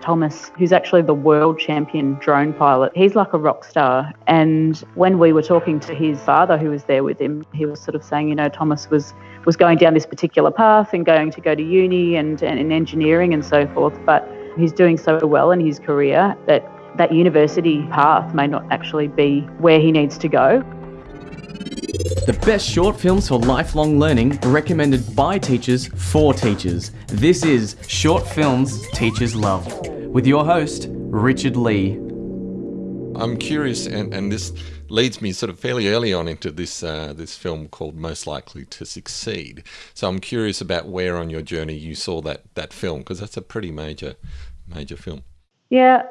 Thomas, who's actually the world champion drone pilot. He's like a rock star. And when we were talking to his father, who was there with him, he was sort of saying, you know, Thomas was was going down this particular path and going to go to uni and, and in engineering and so forth. But he's doing so well in his career that that university path may not actually be where he needs to go. The best short films for lifelong learning recommended by teachers for teachers. This is Short Films Teachers Love with your host, Richard Lee. I'm curious, and, and this leads me sort of fairly early on into this uh, this film called Most Likely to Succeed. So I'm curious about where on your journey you saw that that film because that's a pretty major major film. Yeah,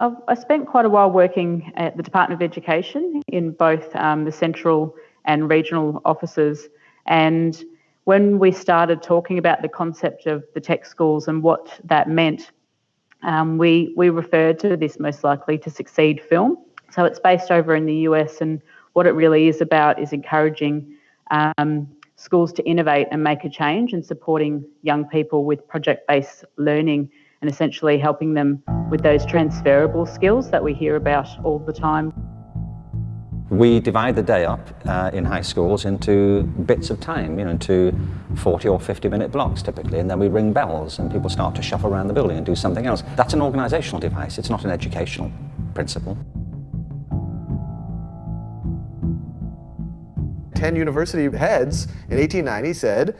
I've, I spent quite a while working at the Department of Education in both um, the central and regional offices. And when we started talking about the concept of the tech schools and what that meant, um, we, we referred to this most likely to succeed film. So it's based over in the US, and what it really is about is encouraging um, schools to innovate and make a change and supporting young people with project based learning and essentially helping them with those transferable skills that we hear about all the time. We divide the day up uh, in high schools into bits of time, you know, into 40 or 50 minute blocks typically, and then we ring bells and people start to shuffle around the building and do something else. That's an organisational device, it's not an educational principle. 10 university heads in 1890 said,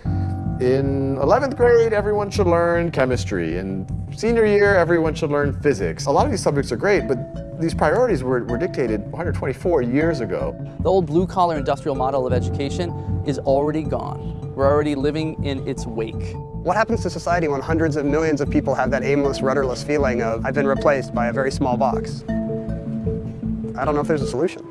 in 11th grade, everyone should learn chemistry. In senior year, everyone should learn physics. A lot of these subjects are great, but these priorities were, were dictated 124 years ago. The old blue-collar industrial model of education is already gone. We're already living in its wake. What happens to society when hundreds of millions of people have that aimless, rudderless feeling of, I've been replaced by a very small box? I don't know if there's a solution.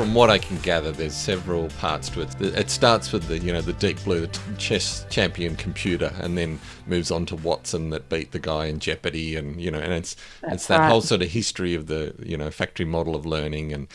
From what I can gather, there's several parts to it. It starts with the you know the Deep Blue, the chess champion computer, and then moves on to Watson that beat the guy in Jeopardy, and you know, and it's That's it's that right. whole sort of history of the you know factory model of learning and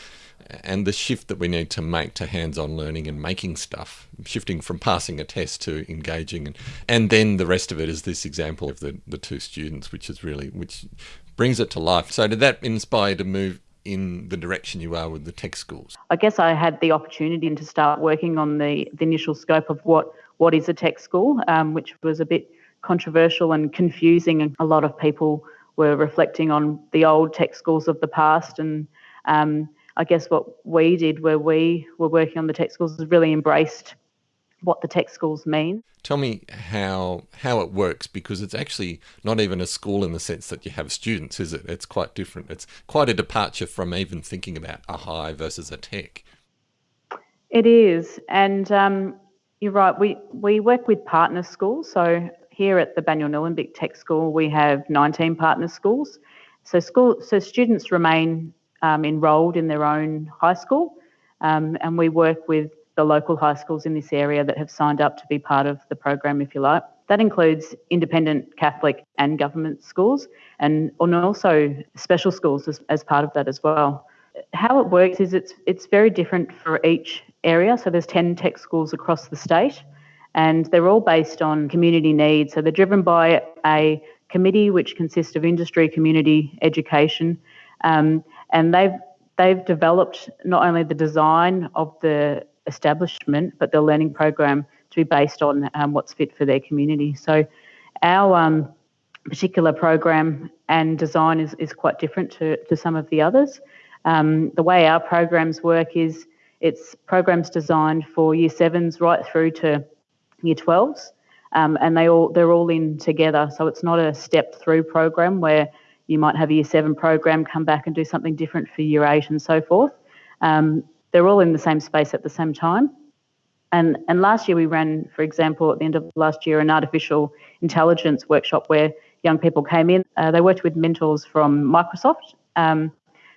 and the shift that we need to make to hands-on learning and making stuff, shifting from passing a test to engaging, and and then the rest of it is this example of the the two students, which is really which brings it to life. So did that inspire to move in the direction you are with the tech schools? I guess I had the opportunity to start working on the, the initial scope of what, what is a tech school, um, which was a bit controversial and confusing. And a lot of people were reflecting on the old tech schools of the past. And um, I guess what we did where we were working on the tech schools is really embraced what the tech schools mean. Tell me how how it works because it's actually not even a school in the sense that you have students, is it? It's quite different. It's quite a departure from even thinking about a high versus a tech. It is, and um, you're right. We we work with partner schools. So here at the Banyule Nillumbik Tech School, we have 19 partner schools. So school so students remain um, enrolled in their own high school, um, and we work with the local high schools in this area that have signed up to be part of the program, if you like. That includes independent Catholic and government schools and, and also special schools as, as part of that as well. How it works is it's it's very different for each area. So there's 10 tech schools across the state and they're all based on community needs. So they're driven by a committee which consists of industry, community, education, um, and they've they've developed not only the design of the establishment, but the learning program to be based on um, what's fit for their community. So our um, particular program and design is, is quite different to, to some of the others. Um, the way our programs work is it's programs designed for year sevens right through to year 12s. Um, and they all they're all in together. So it's not a step through program where you might have a year seven program come back and do something different for year eight and so forth. Um, they're all in the same space at the same time. And, and last year we ran, for example, at the end of last year, an artificial intelligence workshop where young people came in. Uh, they worked with mentors from Microsoft um,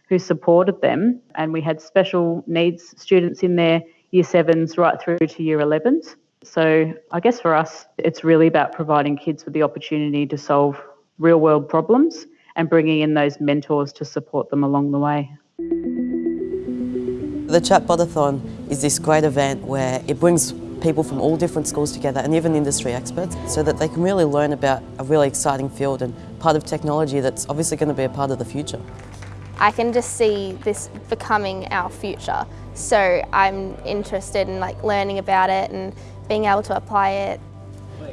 who supported them, and we had special needs students in there, year sevens right through to year 11s. So I guess for us, it's really about providing kids with the opportunity to solve real world problems and bringing in those mentors to support them along the way. The Chatbotathon is this great event where it brings people from all different schools together and even industry experts so that they can really learn about a really exciting field and part of technology that's obviously going to be a part of the future. I can just see this becoming our future. So I'm interested in like learning about it and being able to apply it.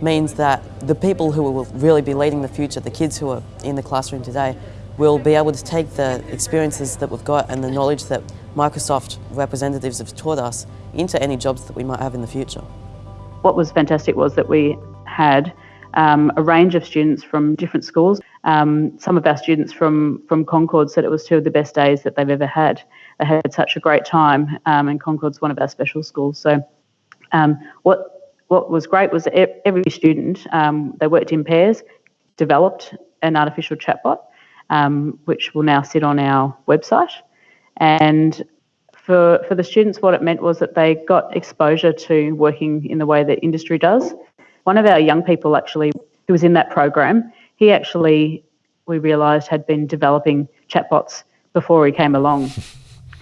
Means that the people who will really be leading the future, the kids who are in the classroom today, will be able to take the experiences that we've got and the knowledge that Microsoft representatives have taught us into any jobs that we might have in the future. What was fantastic was that we had um, a range of students from different schools. Um, some of our students from, from Concord said it was two of the best days that they've ever had. They had such a great time, um, and Concord's one of our special schools. So, um, what what was great was that every student um, they worked in pairs, developed an artificial chatbot, um, which will now sit on our website, and for, for the students, what it meant was that they got exposure to working in the way that industry does. One of our young people actually, who was in that program, he actually, we realised, had been developing chatbots before he came along.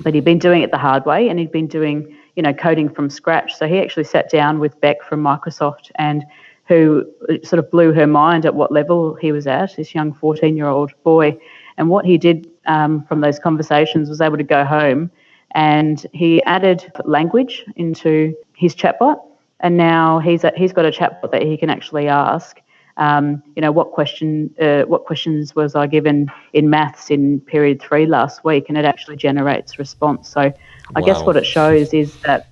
but he'd been doing it the hard way and he'd been doing, you know, coding from scratch. So he actually sat down with Beck from Microsoft and who sort of blew her mind at what level he was at, this young 14 year old boy. And what he did um, from those conversations was able to go home and he added language into his chatbot. And now he's a, he's got a chatbot that he can actually ask. Um, you know, what question uh, what questions was I given in maths in period three last week, and it actually generates response. So, I wow. guess what it shows is that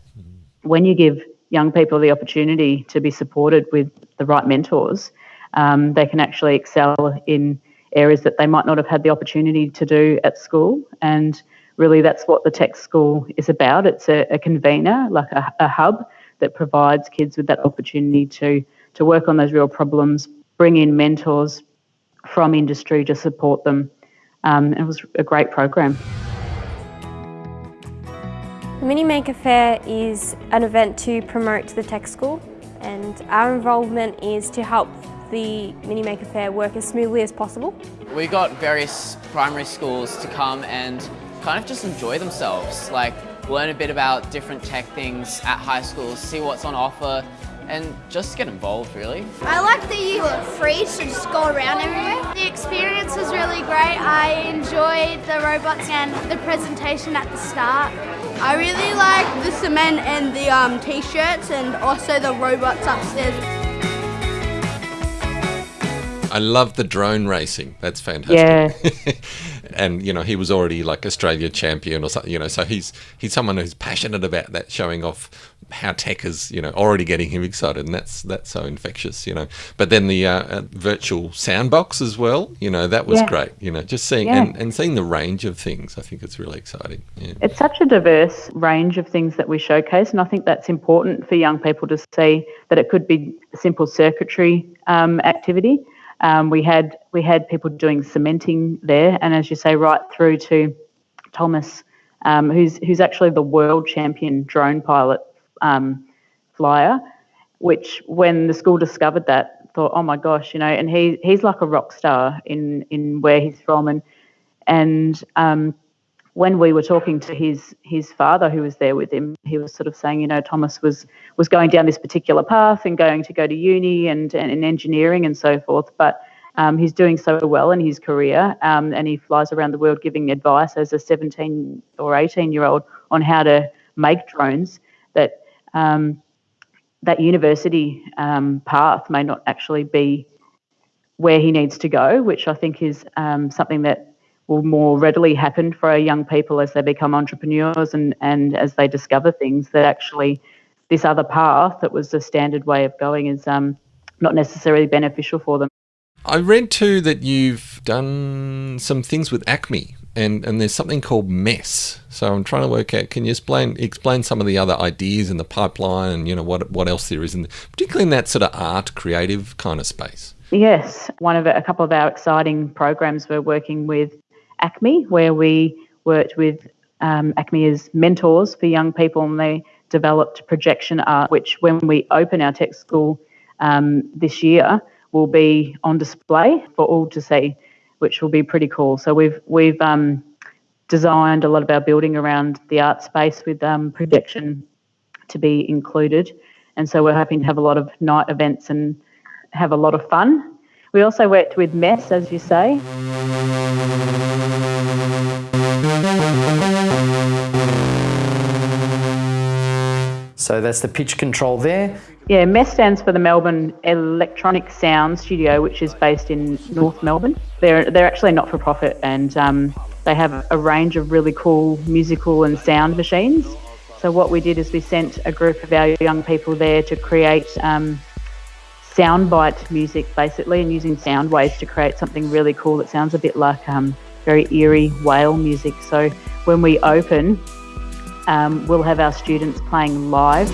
when you give young people the opportunity to be supported with the right mentors, um, they can actually excel in areas that they might not have had the opportunity to do at school. And really that's what the tech school is about. It's a, a convener, like a, a, hub that provides kids with that opportunity to, to work on those real problems, bring in mentors from industry to support them. Um, it was a great program. The Mini Maker Faire is an event to promote the tech school and our involvement is to help the Mini Maker Faire work as smoothly as possible. We got various primary schools to come and kind of just enjoy themselves, like learn a bit about different tech things at high schools, see what's on offer, and just get involved really. I like that you were free to just go around everywhere. The experience was really great. I enjoyed the robots and the presentation at the start. I really like the cement and the um, t-shirts and also the robots upstairs. I love the drone racing. That's fantastic. Yeah. and you know he was already like Australia champion or something. You know, so he's he's someone who's passionate about that, showing off how tech is you know already getting him excited, and that's that's so infectious. You know, but then the uh, uh, virtual soundbox as well. You know, that was yeah. great. You know, just seeing yeah. and, and seeing the range of things. I think it's really exciting. Yeah. It's such a diverse range of things that we showcase, and I think that's important for young people to see that it could be simple circuitry um, activity um, we had we had people doing cementing there, and as you say, right through to Thomas, um, who's who's actually the world champion drone pilot um, flyer. Which, when the school discovered that, thought, oh my gosh, you know, and he he's like a rock star in in where he's from, and and um, when we were talking to his his father who was there with him, he was sort of saying, you know, Thomas was was going down this particular path and going to go to uni and and in engineering and so forth, but um, he's doing so well in his career, um, and he flies around the world giving advice as a 17 or 18 year old on how to make drones. That um, that university um, path may not actually be where he needs to go, which I think is um, something that will more readily happen for our young people as they become entrepreneurs and, and as they discover things that actually this other path that was the standard way of going is um, not necessarily beneficial for them. I read too that you've done some things with Acme and, and there's something called MESS. So I'm trying to work out, can you explain explain some of the other ideas in the pipeline and you know what what else there is, in, particularly in that sort of art, creative kind of space? Yes, one of a couple of our exciting programs we're working with ACME, where we worked with um, ACME as mentors for young people, and they developed projection art, which when we open our tech school um, this year will be on display for all to see, which will be pretty cool. So we've we've um, designed a lot of our building around the art space with um, projection to be included. And so we're hoping to have a lot of night events and have a lot of fun. We also worked with MESS, as you say. So that's the pitch control there. Yeah, MESS stands for the Melbourne Electronic Sound Studio, which is based in North Melbourne. They're they're actually not for profit, and um, they have a range of really cool musical and sound machines. So what we did is we sent a group of our young people there to create um, soundbite music, basically, and using sound waves to create something really cool that sounds a bit like um, very eerie whale music. So when we open, um, we'll have our students playing live.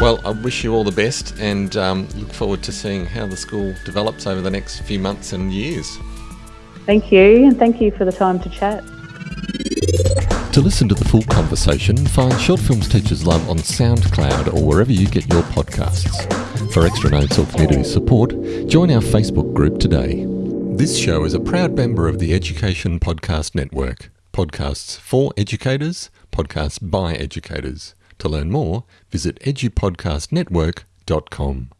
Well, I wish you all the best and um, look forward to seeing how the school develops over the next few months and years. Thank you, and thank you for the time to chat. To listen to the full conversation, find Short Films Teachers Love on SoundCloud or wherever you get your podcasts. For extra notes or community support, join our Facebook group today. This show is a proud member of the Education Podcast Network. Podcasts for educators, podcasts by educators. To learn more, visit edupodcastnetwork.com.